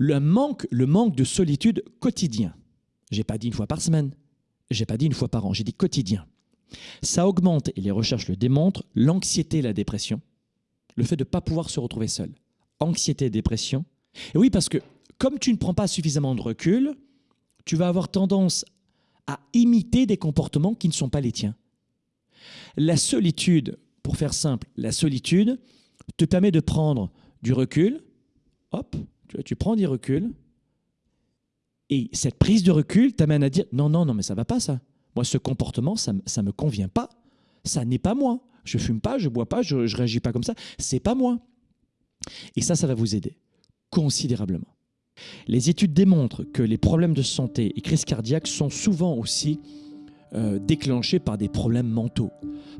le manque, le manque de solitude quotidien. J'ai pas dit une fois par semaine, j'ai pas dit une fois par an, j'ai dit quotidien. Ça augmente, et les recherches le démontrent, l'anxiété et la dépression, le fait de ne pas pouvoir se retrouver seul. Anxiété et dépression. Et oui, parce que comme tu ne prends pas suffisamment de recul, tu vas avoir tendance à imiter des comportements qui ne sont pas les tiens. La solitude, pour faire simple, la solitude te permet de prendre du recul, hop, tu, prends du recul, et cette prise de recul t'amène à dire non, non, non, mais ça va pas ça. Moi, ce comportement, ça ne me convient pas. Ça n'est pas moi. Je fume pas, je bois pas, je, ne réagis pas comme ça. C'est pas moi. Et ça, ça va vous aider considérablement. Les études démontrent que les problèmes de santé et crises cardiaques sont souvent aussi euh, déclenchés par des problèmes mentaux.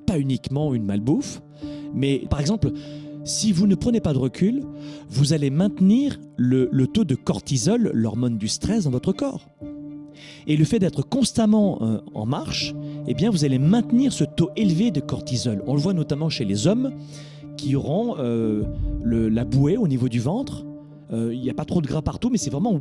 Pas uniquement une malbouffe, mais par exemple, si vous ne prenez pas de recul, vous allez maintenir le, taux de cortisol, l'hormone du stress, dans votre corps. Et le fait d'être constamment euh, en marche, eh bien, vous allez maintenir ce taux élevé de cortisol. On le voit notamment chez les hommes qui auront euh, la bouée au niveau du ventre, il n'y a pas trop de gras partout, mais c'est vraiment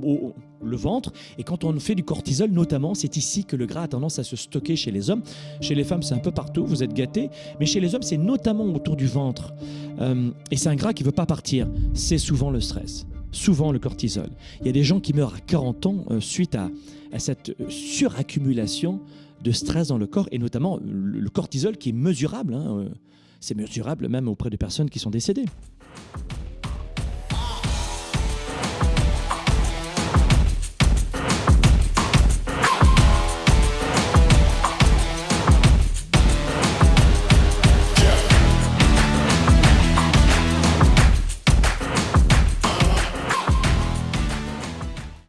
le ventre. Et quand on fait du cortisol, notamment, c'est ici que le gras a tendance à se stocker chez les hommes. Chez les femmes, c'est un peu partout, vous êtes gâtés. Mais chez les hommes, c'est notamment autour du ventre. Euh, et c'est un gras qui ne veut pas partir. C'est souvent le stress, souvent le cortisol. Il y a des gens qui meurent à 40 ans euh, suite à, cette suraccumulation de stress dans le corps, et notamment le cortisol qui est mesurable. Hein, c'est mesurable même auprès de personnes qui sont décédées.